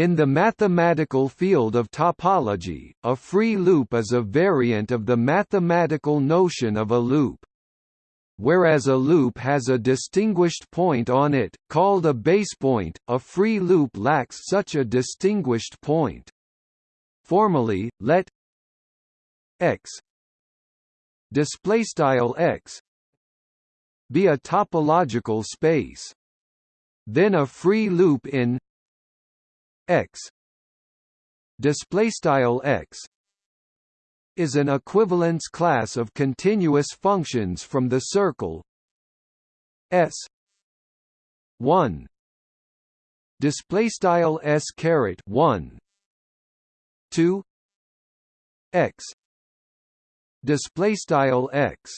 In the mathematical field of topology, a free loop is a variant of the mathematical notion of a loop. Whereas a loop has a distinguished point on it, called a basepoint, a free loop lacks such a distinguished point. Formally, let x x be a topological space. Then a free loop in x. Display style x is an equivalence class of continuous functions from the circle s 1 display style s caret 1 2 x. Display style x.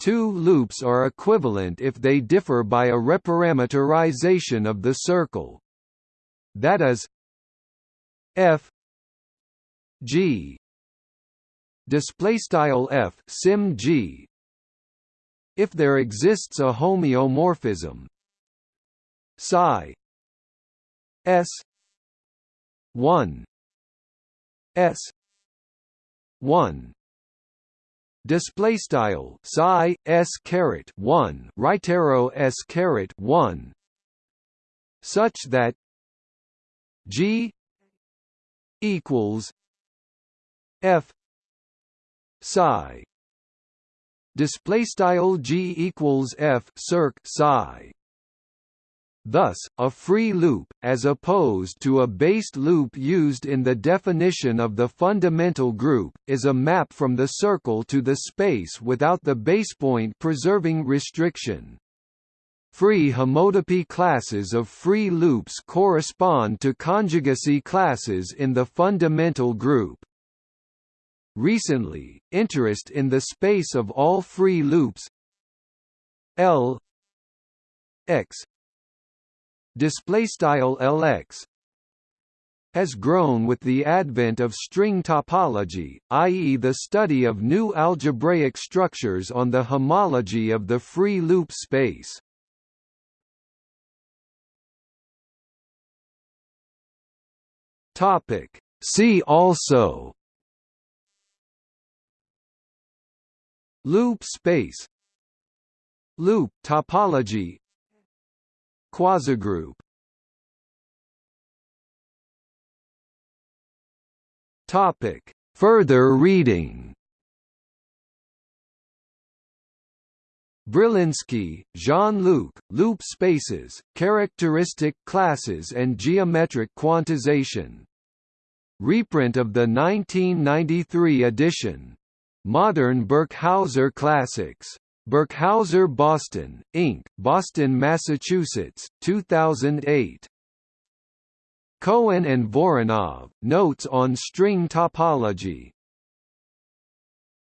Two loops are equivalent if they differ by a reparameterization of the circle that is f g. Display style f sim g. If there exists a homeomorphism. Psi. S. 1 s. 1 display style psi s caret 1 right arrow s caret 1 such that G equals F psi display style G equals F circ psi Thus, a free loop, as opposed to a based loop used in the definition of the fundamental group, is a map from the circle to the space without the basepoint preserving restriction. Free homotopy classes of free loops correspond to conjugacy classes in the fundamental group. Recently, interest in the space of all free loops L x display style LX has grown with the advent of string topology, i.e. the study of new algebraic structures on the homology of the free loop space. Topic. See also Loop space Loop topology Quasigroup Topic. Further reading Brylinski, Jean-Luc, Loop Spaces, Characteristic Classes and Geometric Quantization Reprint of the 1993 edition. Modern Birkhauser Classics. Birkhauser Boston, Inc., Boston, Massachusetts, 2008. Cohen and Voronov, Notes on String Topology.